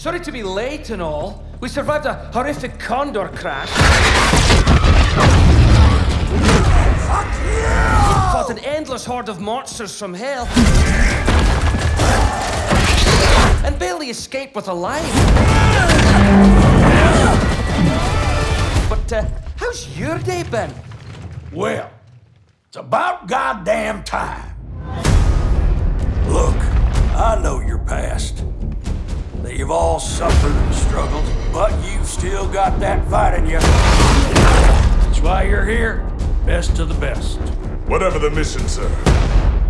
Sorry to be late and all. We survived a horrific condor crash. Fuck you! Fought an endless horde of monsters from hell. And barely escaped with a life. But, uh, how's your day been? Well, it's about goddamn time. Look, I know your past. That you've all suffered and struggled, but you've still got that fight in you. That's why you're here. Best of the best. Whatever the mission, sir,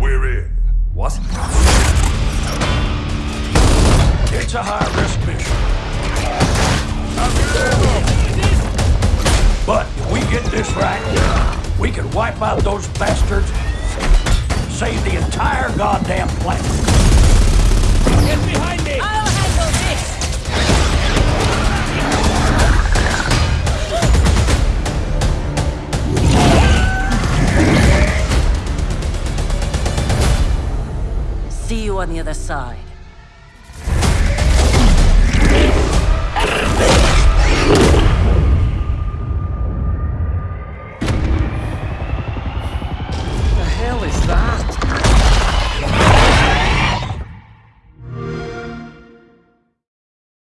we're in. What? It's a high-risk mission. But if we get this right, we can wipe out those bastards, save the entire goddamn planet. Get behind See you on the other side.